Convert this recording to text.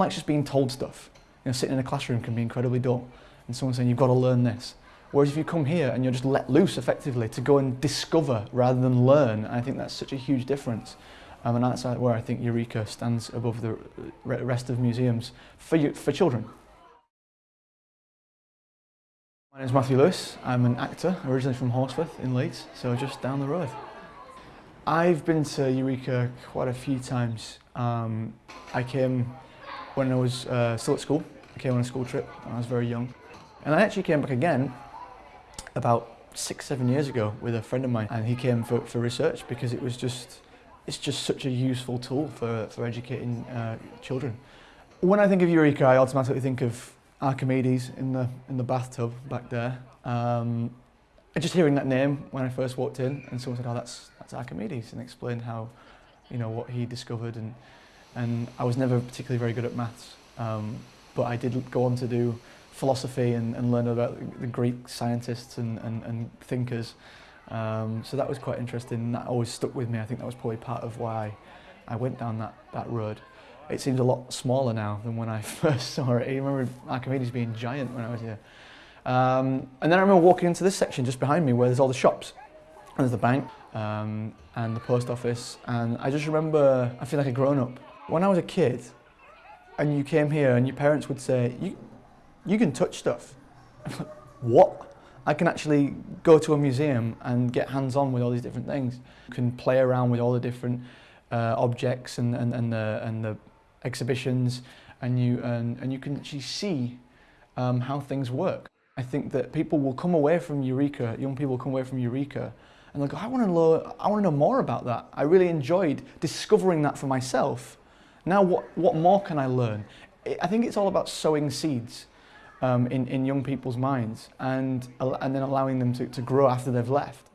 likes just being told stuff. You know, sitting in a classroom can be incredibly dull, and someone saying you've got to learn this. Whereas if you come here and you're just let loose effectively to go and discover rather than learn, I think that's such a huge difference. Um, and that's where I think Eureka stands above the rest of museums for, you, for children. My name is Matthew Lewis. I'm an actor, originally from Horsforth in Leeds, so just down the road. I've been to Eureka quite a few times. Um, I came when I was uh, still at school. I came on a school trip when I was very young. And I actually came back again about six, seven years ago with a friend of mine and he came for, for research because it was just, it's just such a useful tool for, for educating uh, children. When I think of Eureka, I automatically think of Archimedes in the, in the bathtub back there. Um, just hearing that name when I first walked in and someone said, oh, that's, that's Archimedes and explained how, you know, what he discovered and, and I was never particularly very good at maths, um, but I did go on to do philosophy and, and learn about the Greek scientists and, and, and thinkers. Um, so that was quite interesting and that always stuck with me. I think that was probably part of why I went down that, that road. It seems a lot smaller now than when I first saw it. I remember Archimedes being giant when I was here. Um, and then I remember walking into this section just behind me where there's all the shops. And there's the bank um, and the post office. And I just remember, I feel like a grown up. When I was a kid and you came here and your parents would say, you, you can touch stuff. what? I can actually go to a museum and get hands-on with all these different things. You can play around with all the different uh, objects and, and, and, the, and the exhibitions and you, and, and you can actually see um, how things work. I think that people will come away from Eureka, young people will come away from Eureka and they'll go, I want to know, I want to know more about that. I really enjoyed discovering that for myself. Now what, what more can I learn? I think it's all about sowing seeds um, in, in young people's minds and, and then allowing them to, to grow after they've left.